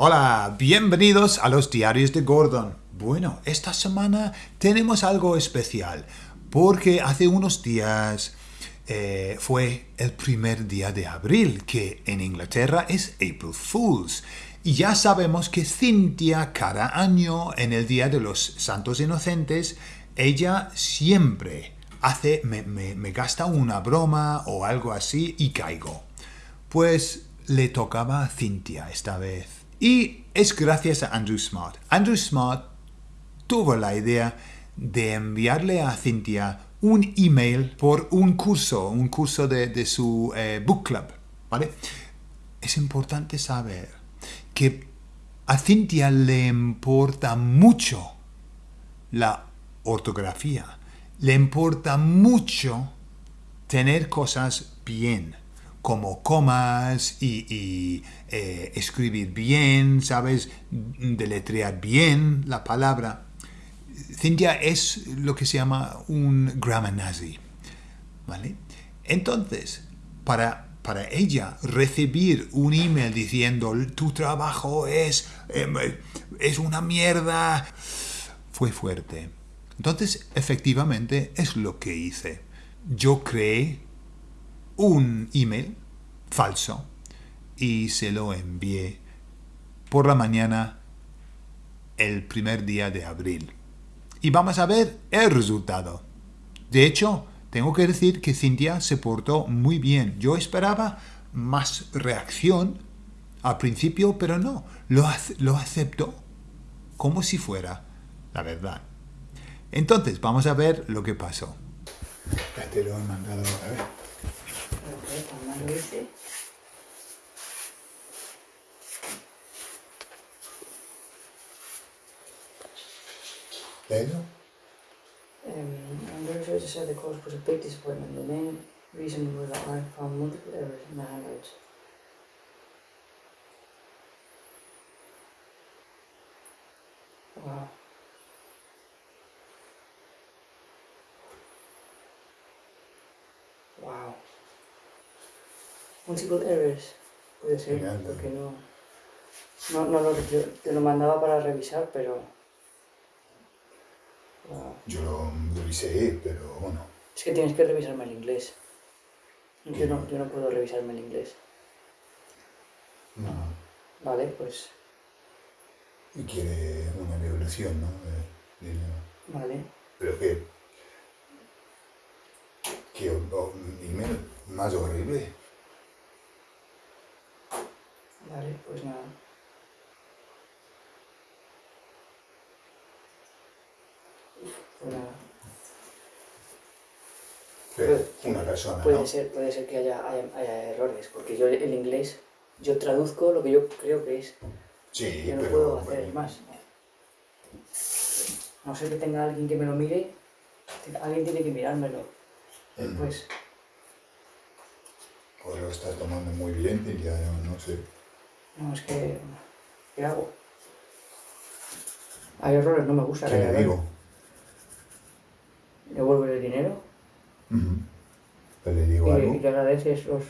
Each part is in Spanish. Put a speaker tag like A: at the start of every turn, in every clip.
A: Hola, bienvenidos a los diarios de Gordon. Bueno, esta semana tenemos algo especial, porque hace unos días eh, fue el primer día de abril, que en Inglaterra es April Fools. Y ya sabemos que Cynthia cada año, en el Día de los Santos Inocentes, ella siempre hace, me, me gasta una broma o algo así y caigo. Pues le tocaba a Cynthia esta vez. Y es gracias a Andrew Smart. Andrew Smart tuvo la idea de enviarle a Cynthia un email por un curso, un curso de, su eh, book club. ¿vale? Es importante saber que a Cynthia le importa mucho la ortografía, le importa mucho tener cosas bien como comas y, eh, escribir bien, ¿sabes? Deletrear bien la palabra. Cynthia es lo que se llama un grammar nazi, ¿vale? Entonces, para, para ella recibir un email diciendo tu trabajo es, em, es una mierda, fue fuerte. Entonces, efectivamente, es lo que hice. Yo creé un email falso y se lo envié por la mañana el primer día de abril. Y vamos a ver el resultado. De hecho, tengo que decir que Cintia se portó muy bien. Yo esperaba más reacción al principio, pero no, lo, lo aceptó como si fuera la verdad. Entonces, vamos a ver lo que pasó. Te lo he mandado a ver.
B: Um, I'm very sorry to say the cause was a big disappointment. The main reason was that I found multiple errors in the handouts. Wow. Wow. Multiple errors. Puede ser, porque no... No, no lo, te lo mandaba para revisar, pero...
A: Yo lo revisé, pero bueno.
B: Es que tienes que revisarme el inglés. Yo no, yo no puedo revisarme el inglés.
A: No.
B: Vale, pues...
A: Y quiere una devolución, ¿no?
B: Vale.
A: Pero qué... ¿Qué email más horrible?
B: Vale, pues nada.
A: una persona,
B: puede ser Puede ser que haya, haya, errores, porque yo el inglés, yo traduzco lo que yo creo que es.
A: Sí,
B: yo no
A: pero,
B: puedo hacer más. No ser que tenga alguien que me lo mire, alguien tiene que mirármelo. Después.
A: O lo estás tomando muy bien ya no, sé.
B: No, es que... ¿Qué hago? Hay errores, no me gusta
A: ¿Qué le digo?
B: Devuelve el dinero.
A: le digo
B: y, y, te agradeces los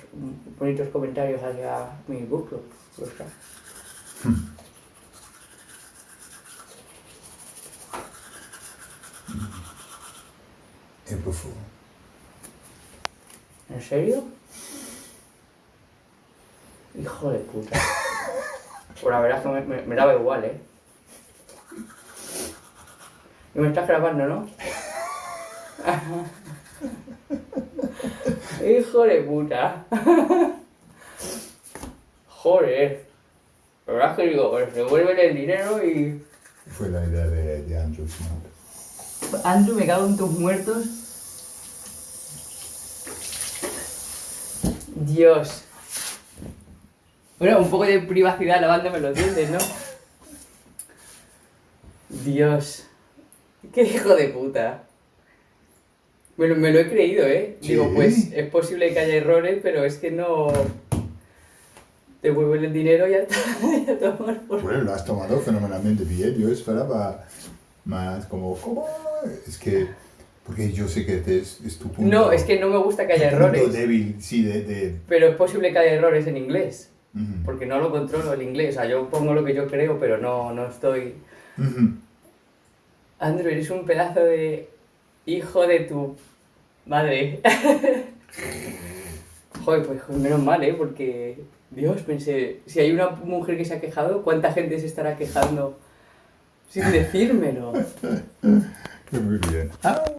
B: bonitos comentarios hacia mi book club. ¿En serio? Hijo de puta. Pues la verdad es que me, me, daba igual, ¿eh? Y me estás grabando, ¿no? Hijo de puta. Joder. La verdad es que digo, pues devuelven el dinero y...
A: Fue la idea de, de Andrew
B: Andrew, me cago en tus muertos. Dios. Bueno, un poco de privacidad lavándome los dientes, ¿no? Dios. Qué hijo de puta. Bueno, me lo he creído, ¿eh? Digo, pues es posible que haya errores, pero es que no... Devuelven el dinero y ya está.
A: Bueno, lo has tomado fenomenalmente bien. Yo esperaba más como... ¿Cómo? Es que... Porque yo sé que es, es tu punto...
B: No, es que no me gusta que haya errores.
A: débil, sí, de, de...
B: Pero es posible que haya errores en inglés. Porque no lo controlo el inglés. O sea, yo pongo lo que yo creo, pero no, no estoy... Andrew, eres un pedazo de hijo de tu madre. Joder, pues menos mal, ¿eh? Porque, Dios, pensé, si hay una mujer que se ha quejado, ¿cuánta gente se estará quejando sin decírmelo?
A: Muy bien. Ah.